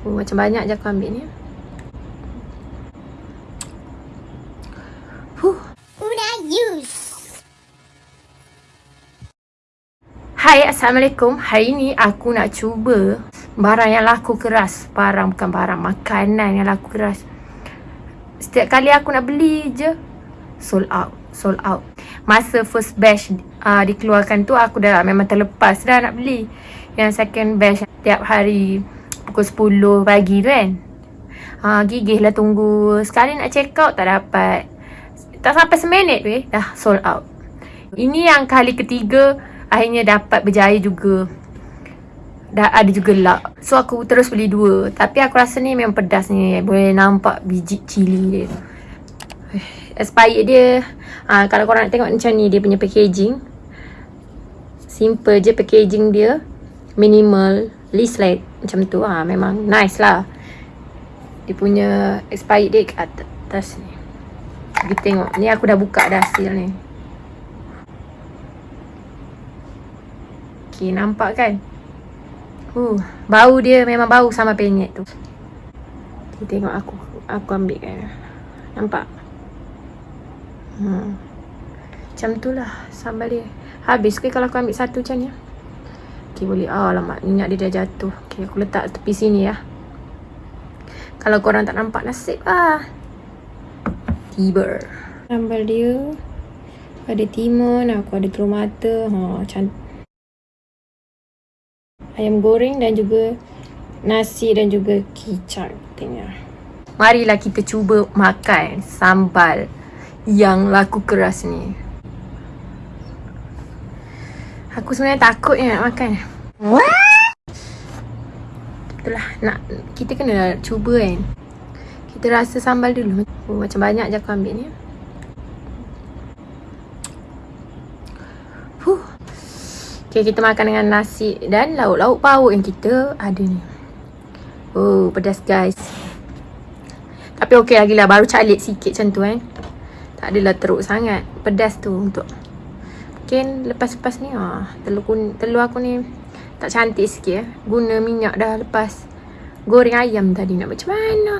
Oh, macam banyak je aku ambil ni. Huh. Hai Assalamualaikum. Hari ni aku nak cuba Barang yang laku keras. Barang bukan barang Makanan yang laku keras. Setiap kali aku nak beli je Sold out Sold out. Masa first batch uh, Dikeluarkan tu Aku dah memang terlepas dah nak beli. Yang second batch Tiap hari Pukul 10 pagi tu kan? Uh, Gigih lah tunggu. Sekali nak check out Tak dapat. Tak sampai seminit tu eh Dah sold out. Ini yang kali ketiga Akhirnya dapat berjaya juga. Dah ada juga luck. So aku terus beli dua. Tapi aku rasa ni memang pedas ni. Boleh nampak biji cili dia. Expired dia. Ha, Kalau korang nak tengok macam ni Dia punya packaging. Simple je packaging dia. Minimal Leaflet Macam tu ha, Memang nice lah Dia punya expired date kat atas ni Kita tengok Ni aku dah buka dah hasil ni Okay, nampak kan? Uh, bau dia memang bau sama penyet tu. Okay, tengok aku. Aku ambil kan. Nampak? Hmm. Macam tu lah sambal dia. Habis ke kalau aku ambil satu macam ni? Okay, boleh. Oh, lama. Minyak dia dah jatuh. Okay, aku letak tepi sini ya. Kalau korang tak nampak nasib lah. Tiba. Sambal dia. Ada timun, aku ada telur mata. Ha, cantik ayam goreng dan juga nasi dan juga kicap katanya. Marilah kita cuba makan sambal yang laku keras ni. Aku sebenarnya takut je nak makan. Itulah nak kita kena cuba kan. Kita rasa sambal dulu. Oh, macam banyak je aku ambil ni. Okay, kita makan dengan nasi dan lauk-lauk pauk yang kita ada ni. Oh, pedas guys. Tapi okey lagi lah. Baru calik sikit macam tu kan. Tak adalah teruk sangat. Pedas tu untuk. Mungkin lepas-lepas ni ah, telur, kun, telur aku ni tak cantik sikit eh. Guna minyak dah lepas goreng ayam tadi. Nak macam mana?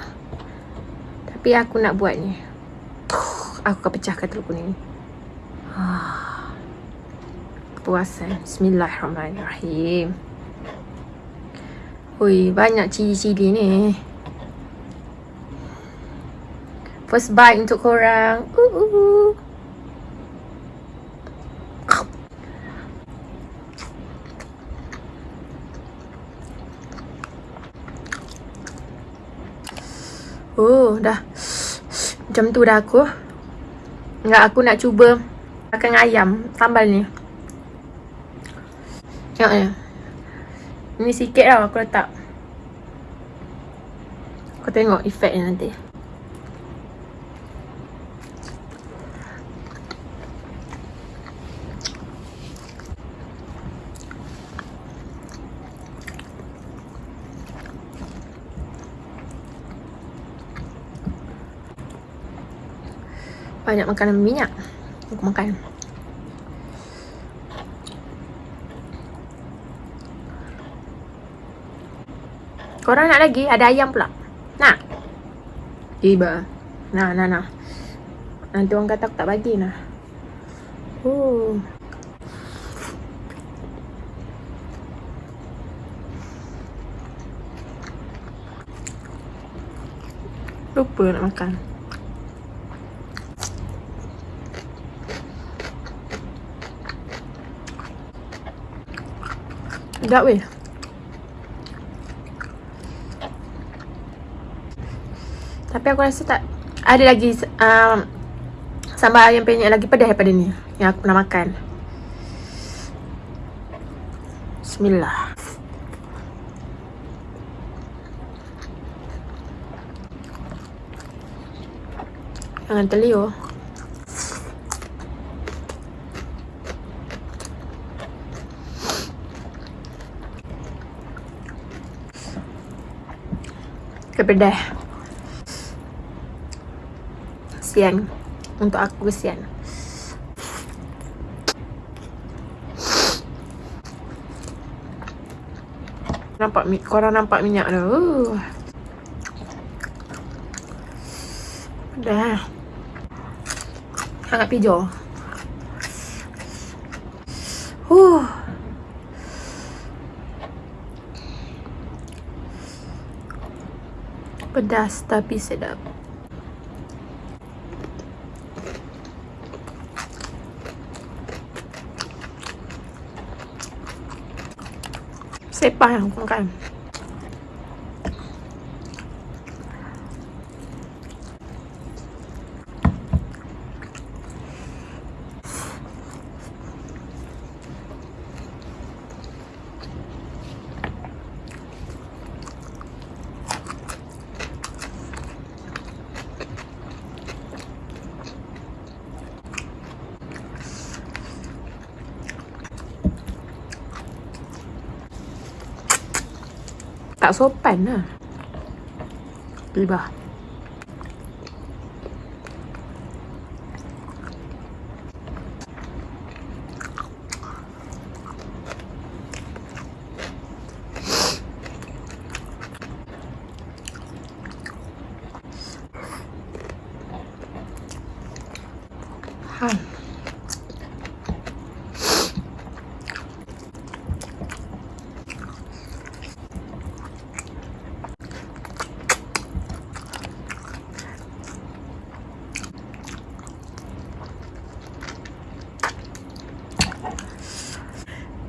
Tapi aku nak buat ni. Aku akan pecahkan telur kuning ni. Ah kepuasan Bismillahirrahmanirrahim Ui, banyak cili-cili ni First bite untuk korang uh, uh, uh. Oh, dah Macam tu dah aku Enggak, aku nak cuba Makan ayam Sambal ni Tengok ni. Ni sikit lah aku letak. Kau tengok efek ni nanti. Banyak makanan minyak. Aku makan. Korang nak lagi? Ada ayam pula. Nak? Tiba. Nah, nah, nah. Nanti orang kata aku tak bagi nah. Oh. Lupa nak makan. Sedap weh. Tapi aku rasa tak Ada lagi um, Sambal ayam penyet lagi pedas daripada ni Yang aku pernah makan. Bismillah. Jangan terliur Kepedah kesian Untuk aku kesian Nampak korang nampak minyak tu. Dah. Sangat pijo. Huh. Pedas tapi sedap. Sepah yang aku makan. Tak sopan lah. Libah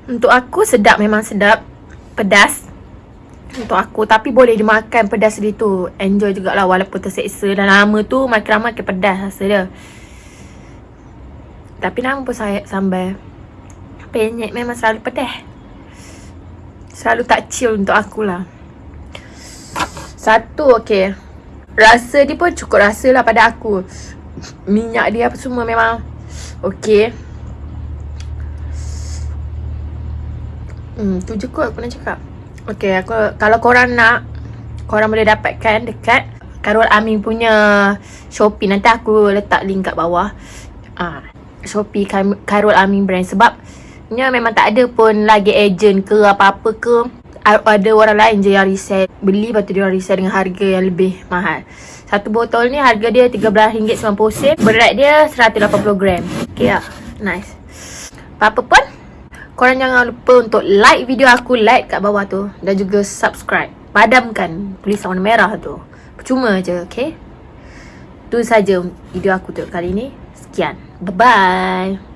Untuk aku sedap memang sedap Pedas. Untuk aku Tapi boleh dimakan pedas dia tu. Enjoy jugalah walaupun terseksa. Dan lama tu makin lama makin pedas rasa dia. Tapi nama pun saya sambal. Penyek memang selalu pedas. Selalu tak chill untuk akulah Satu okay Rasa dia pun cukup rasa lah pada aku. Minyak dia apa semua memang Okay Hmm, tu je kot aku nak cakap. Okay, aku, kalau korang nak, korang boleh dapatkan dekat Karul Amin punya Shopee. Nanti aku letak link kat bawah. Ah, Shopee Karul Amin brand. Sebab, nya memang tak ada pun lagi agent ke apa-apa ke. Ada orang lain je yang resell. Beli lepas tu dia orang resell dengan harga yang lebih mahal. Satu botol ni harga dia RM13.90. Berat dia 180 gram. Okay lah. Nice. Apa-apa pun. Korang jangan lupa untuk like video aku Like kat bawah tu. Dan juga subscribe. Padamkan tulisan warna merah tu. Percuma je okay? Itu saja video aku untuk kali ni. Sekian. Bye-bye